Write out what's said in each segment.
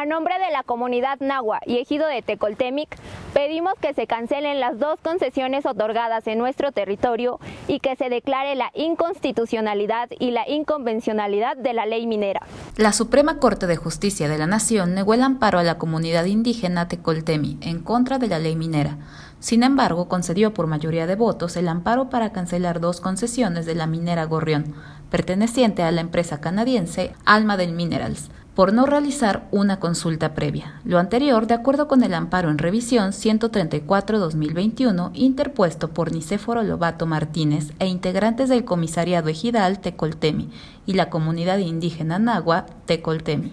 A nombre de la comunidad Nahua y ejido de Tecoltemic, pedimos que se cancelen las dos concesiones otorgadas en nuestro territorio y que se declare la inconstitucionalidad y la inconvencionalidad de la ley minera. La Suprema Corte de Justicia de la Nación negó el amparo a la comunidad indígena Tecoltemi en contra de la ley minera. Sin embargo, concedió por mayoría de votos el amparo para cancelar dos concesiones de la minera Gorrión, perteneciente a la empresa canadiense Alma del Minerals, por no realizar una consulta previa. Lo anterior, de acuerdo con el amparo en revisión 134-2021, interpuesto por Nicéforo Lobato Martínez e integrantes del Comisariado Ejidal Tecoltemi y la comunidad indígena Nagua Tecoltemi.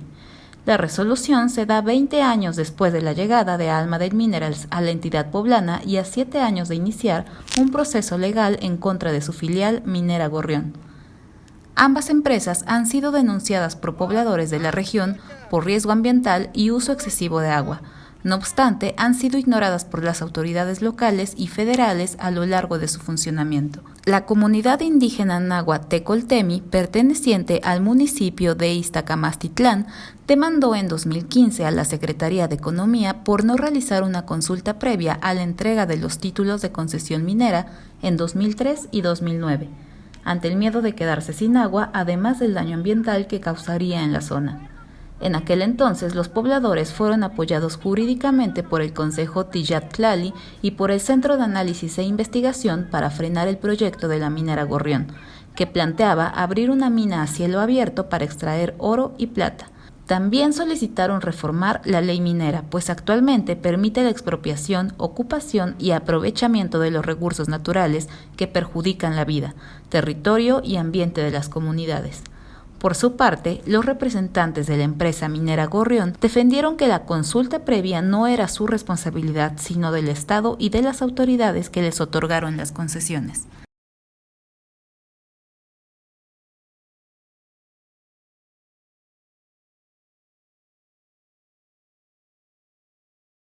La resolución se da 20 años después de la llegada de Alma del Minerals a la entidad poblana y a 7 años de iniciar un proceso legal en contra de su filial Minera Gorrión. Ambas empresas han sido denunciadas por pobladores de la región por riesgo ambiental y uso excesivo de agua, no obstante, han sido ignoradas por las autoridades locales y federales a lo largo de su funcionamiento. La comunidad indígena náhuatl Tecoltemi, perteneciente al municipio de Iztacamastitlán, demandó en 2015 a la Secretaría de Economía por no realizar una consulta previa a la entrega de los títulos de concesión minera en 2003 y 2009, ante el miedo de quedarse sin agua, además del daño ambiental que causaría en la zona. En aquel entonces los pobladores fueron apoyados jurídicamente por el Consejo Tijat Tlali y por el Centro de Análisis e Investigación para frenar el proyecto de la minera Gorrión, que planteaba abrir una mina a cielo abierto para extraer oro y plata. También solicitaron reformar la ley minera, pues actualmente permite la expropiación, ocupación y aprovechamiento de los recursos naturales que perjudican la vida, territorio y ambiente de las comunidades. Por su parte, los representantes de la empresa minera Gorrión defendieron que la consulta previa no era su responsabilidad, sino del Estado y de las autoridades que les otorgaron las concesiones.